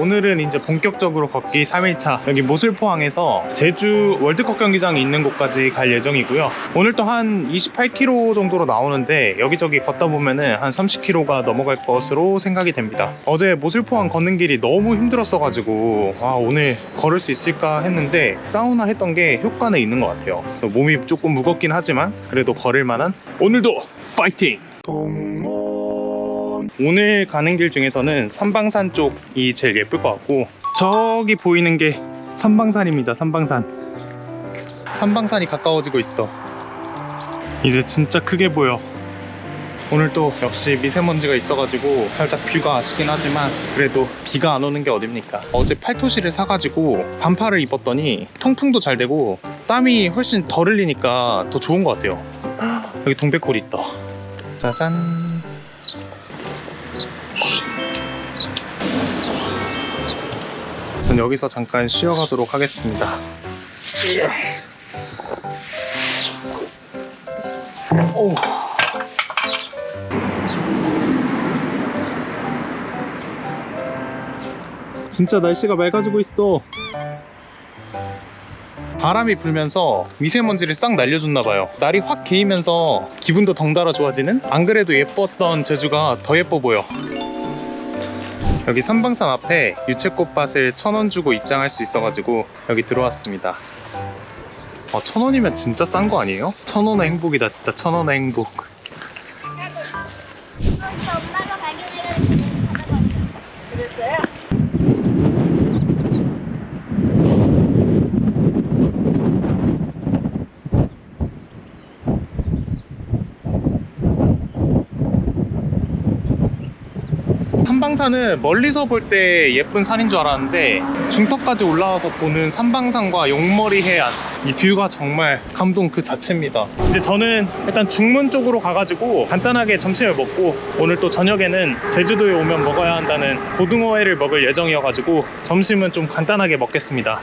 오늘은 이제 본격적으로 걷기 3일차. 여기 모슬포항에서 제주 월드컵 경기장이 있는 곳까지 갈 예정이고요. 오늘 또 한 28km 정도로 나오는데 여기저기 걷다 보면은 한 30km가 넘어갈 것으로 생각이 됩니다. 어제 모슬포항 걷는 길이 너무 힘들었어 가지고 와 오늘 걸을 수 있을까 했는데 사우나 했던 게 효과는 있는 것 같아요. 몸이 조금 무겁긴 하지만 그래도 걸을 만한. 오늘도 파이팅! 오늘 가는 길 중에서는 삼방산 쪽이 제일 예쁠 것 같고 저기 보이는 게 삼방산입니다 삼방산. 삼방산이 가까워지고 있어. 이제 진짜 크게 보여. 오늘 또 역시 미세먼지가 있어가지고 살짝 뷰가 아쉽긴 하지만 그래도 비가 안 오는 게 어딥니까? 어제 팔토시를 사가지고 반팔을 입었더니 통풍도 잘 되고 땀이 훨씬 덜 흘리니까 더 좋은 것 같아요. 여기 동백골이 있다. 짜잔 전 여기서 잠깐 쉬어가도록 하겠습니다. 오. 진짜 날씨가 맑아지고 있어. 바람이 불면서 미세먼지를 싹 날려줬나봐요. 날이 확 개이면서 기분도 덩달아 좋아지는 안 그래도 예뻤던 제주가 더 예뻐 보여 여기 삼방산 앞에 유채꽃밭을 천 원 주고 입장할 수 있어가지고 여기 들어왔습니다 아, 천 원이면 진짜 싼 거 아니에요? 천 원의 행복이다 진짜 천 원의 행복 엄마가 발견해가지고 가져갔어. 그랬어요? 삼방산은 멀리서 볼 때 예쁜 산인 줄 알았는데 중턱까지 올라와서 보는 삼방산과 용머리 해안 이 뷰가 정말 감동 그 자체입니다. 이제 저는 일단 중문 쪽으로 가가지고 간단하게 점심을 먹고 오늘 또 저녁에는 제주도에 오면 먹어야 한다는 고등어회를 먹을 예정이어가지고 점심은 좀 간단하게 먹겠습니다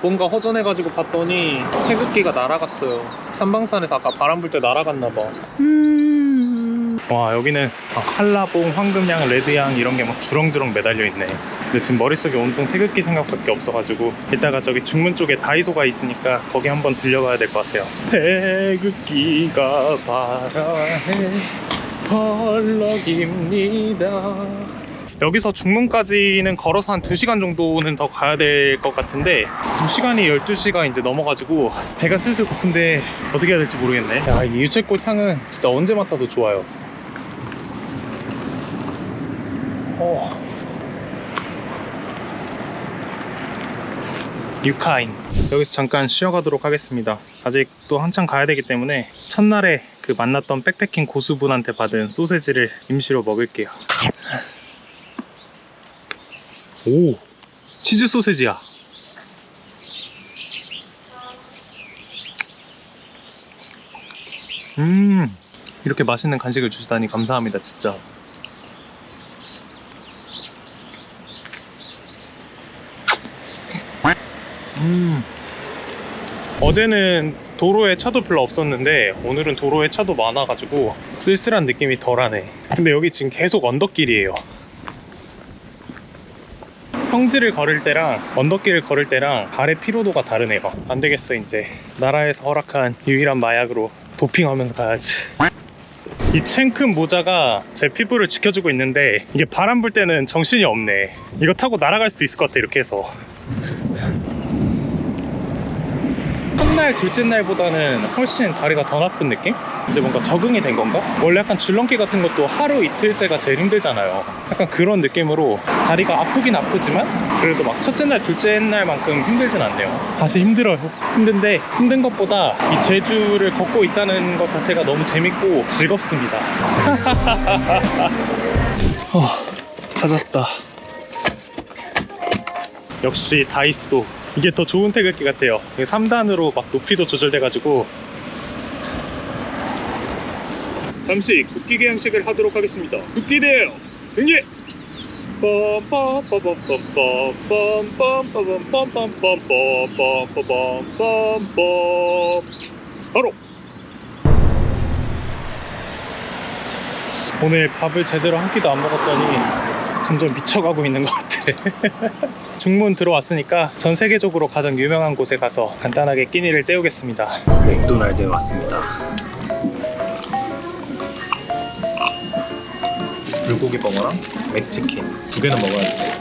뭔가 허전해가지고 봤더니 태극기가 날아갔어요. 삼방산에서 아까 바람 불 때 날아갔나봐. 와 여기는 아, 한라봉, 황금양, 레드양 이런 게 막 주렁주렁 매달려 있네. 근데 지금 머릿속에 온통 태극기 생각밖에 없어가지고 이따가 저기 중문 쪽에 다이소가 있으니까 거기 한번 들려가야 될 것 같아요. 태극기가 바라해 펄럭입니다 여기서 중문까지는 걸어서 한 2시간 정도는 더 가야 될 것 같은데 지금 시간이 12시가 이제 넘어가지고 배가 슬슬 고픈데 어떻게 해야 될지 모르겠네. 야, 이 유채꽃 향은 진짜 언제 맡아도 좋아요. 어. 유카인. 여기서 잠깐 쉬어가도록 하겠습니다. 아직 또 한참 가야 되기 때문에 첫날에 그 만났던 백패킹 고수분한테 받은 소세지를 임시로 먹을게요 오 치즈 소세지야. 음 이렇게 맛있는 간식을 주시다니 감사합니다 진짜. 음 어제는 도로에 차도 별로 없었는데 오늘은 도로에 차도 많아가지고 쓸쓸한 느낌이 덜하네. 근데 여기 지금 계속 언덕길이에요 평지를 걸을 때랑 언덕길을 걸을 때랑 발의 피로도가 다르네요 안 되겠어 이제. 나라에서 허락한 유일한 마약으로 도핑하면서 가야지. 이 챙큰 모자가 제 피부를 지켜주고 있는데 이게 바람 불 때는 정신이 없네. 이거 타고 날아갈 수도 있을 것 같아 이렇게 해서. 첫날 둘째 날보다는 훨씬 다리가 더 나쁜 느낌? 이제 뭔가 적응이 된 건가? 원래 약간 줄넘기 같은 것도 하루 이틀째가 제일 힘들잖아요. 약간 그런 느낌으로 다리가 아프긴 아프지만 그래도 막 첫째 날 둘째 날만큼 힘들진 않네요. 다시 힘들어요. 힘든데 힘든 것보다 이 제주를 걷고 있다는 것 자체가 너무 재밌고 즐겁습니다. 어, 찾았다. 역시 다이소 이게 더 좋은 태극기 같아요. 3단으로 막 높이도 조절돼 가지고. 잠시 국기 개양식을 하도록 하겠습니다. 국기 대요. 경기 바로 오늘 밥을 제대로 한 끼도 안 먹었더니 점점 미쳐가고 있는 것 같아. 중문 들어왔으니까 전 세계적으로 가장 유명한 곳에 가서 간단하게 끼니를 때우겠습니다. 맥도날드에 왔습니다. 불고기 버거랑 맥치킨 두 개는 먹어야지.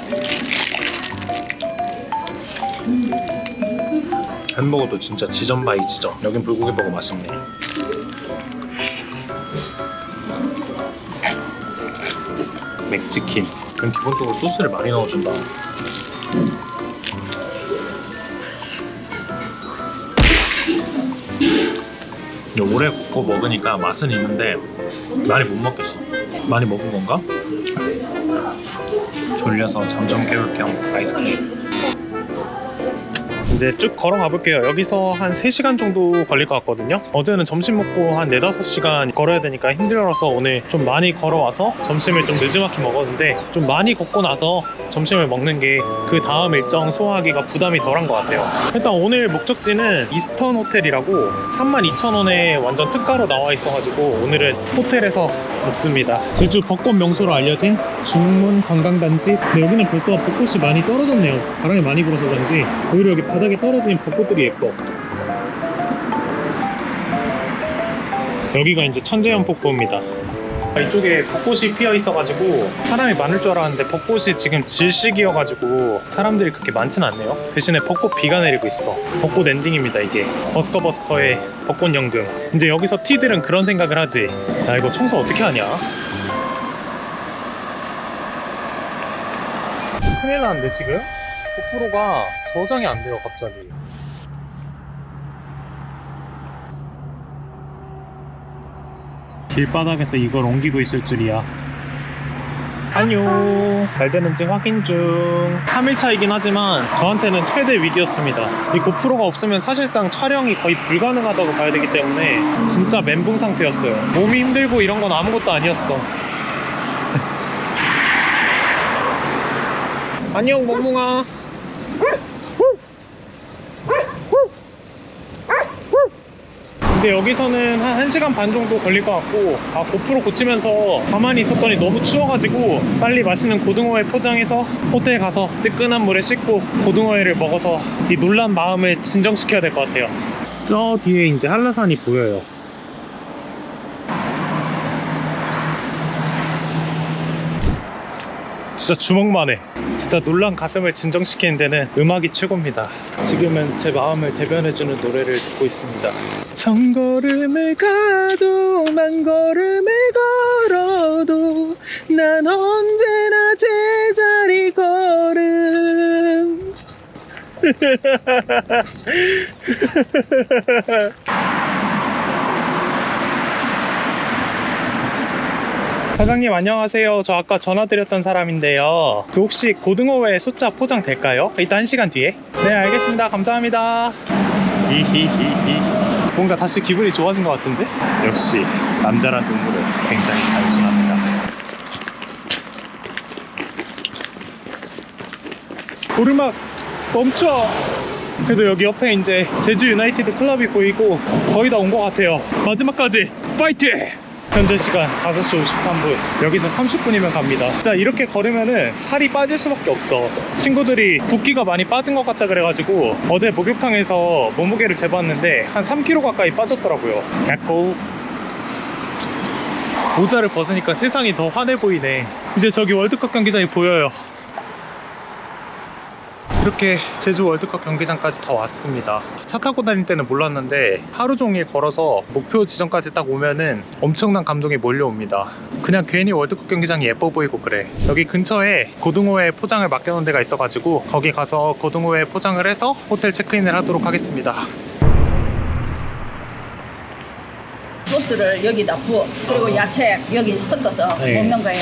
햄버거도 진짜 지점 by 지점. 여긴 불고기 버거 맛있네. 맥치킨. 그럼 기본적으로 소스를 많이 넣어준다. 오래 굽고 먹으니까 맛은 있는데 많이 못 먹겠어. 많이 먹은 건가? 졸려서 잠 좀 깨울 겸 아이스크림. 이제 쭉 걸어가 볼게요. 여기서 한 3시간 정도 걸릴 것 같거든요. 어제는 점심 먹고 한 4, 5시간 걸어야 되니까 힘들어서 오늘 좀 많이 걸어와서 점심을 좀 늦지막히 먹었는데 좀 많이 걷고 나서 점심을 먹는 게 그 다음 일정 소화하기가 부담이 덜한 것 같아요. 일단 오늘 목적지는 이스턴 호텔이라고 32,000원에 완전 특가로 나와 있어가지고 오늘은 호텔에서 묵습니다. 제주 벚꽃 명소로 알려진 중문 관광단지. 근데 여기는 벌써 벚꽃이 많이 떨어졌네요. 바람이 많이 불어서 그런지 오히려 여기 바 닥에 떨어진 벚꽃들이 예뻐. 여기가 이제 천재연 폭포입니다. 이쪽에 벚꽃이 피어 있어가지고 사람이 많을 줄 알았는데 벚꽃이 지금 질식이어가지고 사람들이 그렇게 많진 않네요. 대신에 벚꽃 비가 내리고 있어. 벚꽃 엔딩입니다 이게. 버스커 버스커의 벚꽃 연금. 이제 여기서 티들은 그런 생각을 하지. 야 이거 청소 어떻게 하냐? 큰일 났는데 지금? 고프로가 저장이 안 돼요 갑자기. 길바닥에서 이걸 옮기고 있을 줄이야. 안녕. 잘 되는지 확인 중. 3일차이긴 하지만 저한테는 최대 위기였습니다. 이 고프로가 없으면 사실상 촬영이 거의 불가능하다고 봐야 되기 때문에 진짜 멘붕 상태였어요. 몸이 힘들고 이런 건 아무것도 아니었어. 안녕, 멍뭉아. 근데 여기서는 한 1시간 반 정도 걸릴 것 같고 아 고프로 고치면서 가만히 있었더니 너무 추워가지고 빨리 맛있는 고등어회 포장해서 호텔 가서 뜨끈한 물에 씻고 고등어회를 먹어서 이 놀란 마음을 진정시켜야 될 것 같아요. 저 뒤에 이제 한라산이 보여요 진짜 주먹만 해 진짜 놀란 가슴을 진정시키는 데는 음악이 최고입니다. 지금은 제 마음을 대변해주는 노래를 듣고 있습니다. 천 걸음을 가도 만 걸음을 걸어도 난 언제나 제자리 걸음 사장님 안녕하세요. 저 아까 전화 드렸던 사람인데요. 그 혹시 고등어회 숫자 포장 될까요? 이따 한 시간 뒤에. 네 알겠습니다. 감사합니다. 히히히히. 뭔가 다시 기분이 좋아진 것 같은데? 역시 남자란 동물은 굉장히 단순합니다. 오르막 멈춰. 그래도 여기 옆에 이제 제주 유나이티드 클럽이 보이고 거의 다 온 것 같아요. 마지막까지 파이팅! 현재 시간 5시 53분. 여기서 30분이면 갑니다. 진짜 이렇게 걸으면은 살이 빠질 수밖에 없어. 친구들이 붓기가 많이 빠진 것 같다 그래가지고 어제 목욕탕에서 몸무게를 재봤는데 한 3kg 가까이 빠졌더라고요. 야고 모자를 벗으니까 세상이 더 환해 보이네. 이제 저기 월드컵 경기장이 보여요 이렇게 제주 월드컵 경기장까지 다 왔습니다. 차 타고 다닐 때는 몰랐는데 하루 종일 걸어서 목표 지점까지 딱 오면은 엄청난 감동이 몰려옵니다. 그냥 괜히 월드컵 경기장이 예뻐 보이고 그래. 여기 근처에 고등어회 포장을 맡겨놓은 데가 있어가지고 거기 가서 고등어회 포장을 해서 호텔 체크인을 하도록 하겠습니다. 소스를 여기다 부어 그리고 야채 여기 섞어서 네. 먹는 거예요.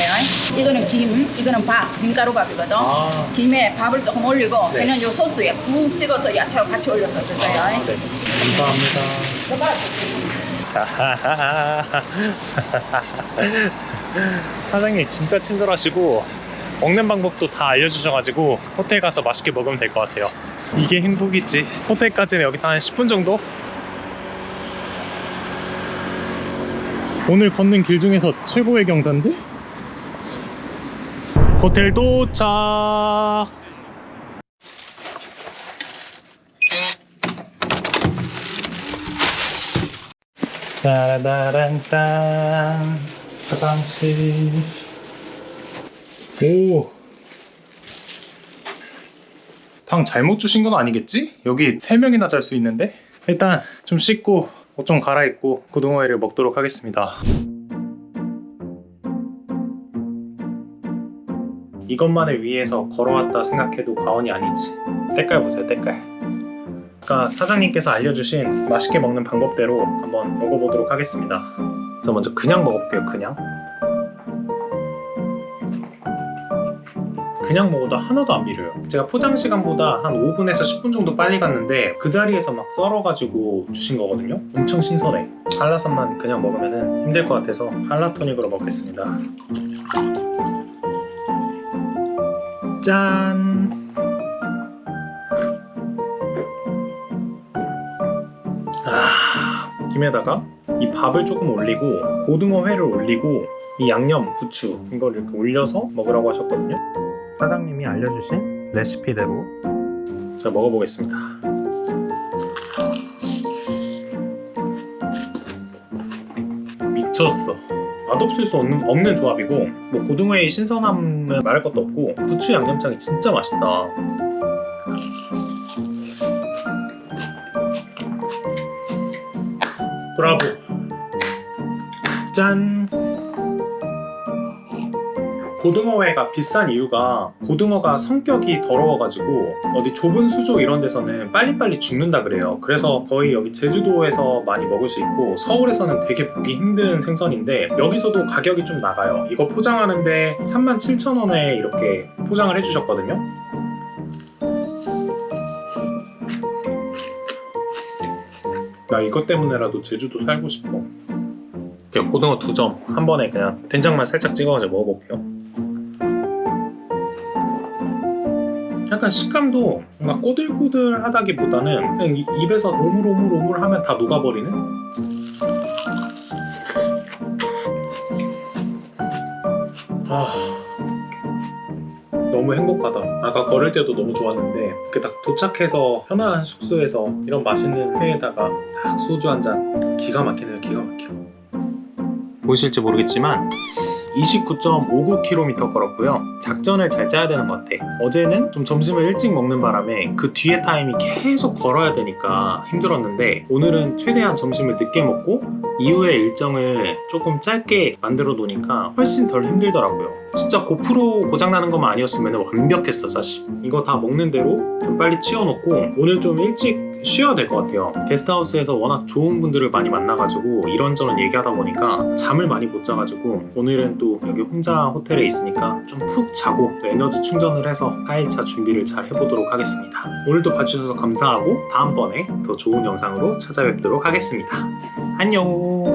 이거는 김, 이거는 밥, 김가루밥이거든. 아. 김에 밥을 조금 올리고 네. 그냥 요 소스에 푹 찍어서 야채와 같이 올려서 드세요. 네. 감사합니다. 사장님 진짜 친절하시고 먹는 방법도 다 알려주셔가지고 호텔 가서 맛있게 먹으면 될 것 같아요. 이게 행복이지. 호텔까지는 여기서 한 10분 정도? 오늘 걷는 길 중에서 최고의 경사인데? 호텔 도착! 따라다란딴 화장실 오. 방 잘못 주신 건 아니겠지? 여기 3명이나 잘 수 있는데? 일단 좀 씻고 옷 좀 갈아입고 고등어회를 먹도록 하겠습니다. 이것만을 위해서 걸어왔다 생각해도 과언이 아니지. 때깔 보세요, 때깔. 아까 사장님께서 알려주신 맛있게 먹는 방법대로 한번 먹어보도록 하겠습니다. 저 먼저 그냥 먹어볼게요, 그냥. 그냥 먹어도 하나도 안 비려요. 제가 포장 시간보다 한 5분에서 10분 정도 빨리 갔는데 그 자리에서 막 썰어가지고 주신 거거든요. 엄청 신선해. 한라산만 그냥 먹으면 힘들 것 같아서 한라토닉으로 먹겠습니다. 짠! 아, 김에다가 이 밥을 조금 올리고 고등어 회를 올리고 이 양념, 부추 이걸 이렇게 올려서 먹으라고 하셨거든요. 사장님이 알려주신 레시피대로 제가 먹어보겠습니다. 미쳤어. 맛없을 수 없는, 없는 조합이고 뭐 고등어의 신선함은 말할 것도 없고 부추 양념장이 진짜 맛있다. 브라보. 짠. 고등어회가 비싼 이유가 고등어가 성격이 더러워가지고 어디 좁은 수조 이런 데서는 빨리빨리 죽는다 그래요. 그래서 거의 여기 제주도에서 많이 먹을 수 있고 서울에서는 되게 보기 힘든 생선인데 여기서도 가격이 좀 나가요. 이거 포장하는데 37,000원에 이렇게 포장을 해주셨거든요. 나 이것 때문에라도 제주도 살고 싶어. 고등어 두 점 한 번에 그냥 된장만 살짝 찍어가지고 먹어볼게요 약간 식감도 뭔가 꼬들꼬들하다기보다는 그냥 이- 입에서 오물오물오물 하면 다 녹아버리는? 아 너무 행복하다. 아까 걸을 때도 너무 좋았는데 이렇게 딱 도착해서 편안한 숙소에서 이런 맛있는 회에다가 딱 소주 한 잔. 기가 막히네요 기가 막혀. 보이실지 모르겠지만 29.59km 걸었고요. 작전을 잘 짜야 되는 것 같아. 어제는 좀 점심을 일찍 먹는 바람에 그 뒤에 타임이 계속 걸어야 되니까 힘들었는데 오늘은 최대한 점심을 늦게 먹고 이후의 일정을 조금 짧게 만들어 놓으니까 훨씬 덜 힘들더라고요. 진짜 고프로 고장나는 것만 아니었으면 완벽했어 사실. 이거 다 먹는 대로 좀 빨리 치워놓고 오늘 좀 일찍 쉬어야 될 것 같아요. 게스트하우스에서 워낙 좋은 분들을 많이 만나가지고 이런저런 얘기하다 보니까 잠을 많이 못 자가지고 오늘은 또 여기 혼자 호텔에 있으니까 좀 푹 자고 또 에너지 충전을 해서 4일차 준비를 잘 해보도록 하겠습니다. 오늘도 봐주셔서 감사하고 다음번에 더 좋은 영상으로 찾아뵙도록 하겠습니다. 안녕!